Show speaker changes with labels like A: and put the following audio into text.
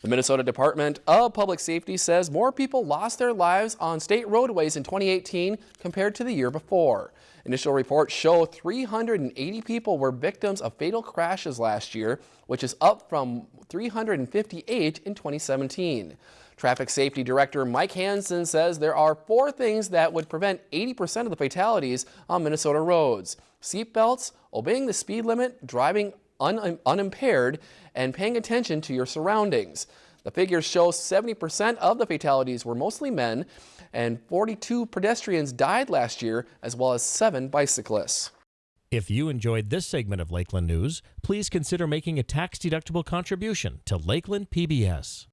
A: The Minnesota Department of Public Safety says more people lost their lives on state roadways in 2018 compared to the year before. Initial reports show 380 people were victims of fatal crashes last year, which is up from 358 in 2017. Traffic Safety Director Mike Hanson says there are four things that would prevent 80% of the fatalities on Minnesota roads. Seatbelts, obeying the speed limit, driving un unimpaired, and paying attention to your surroundings. The figures show 70% of the fatalities were mostly men, and 42 pedestrians died last year, as well as seven bicyclists.
B: If you enjoyed this segment of Lakeland News, please consider making a tax-deductible contribution to Lakeland PBS.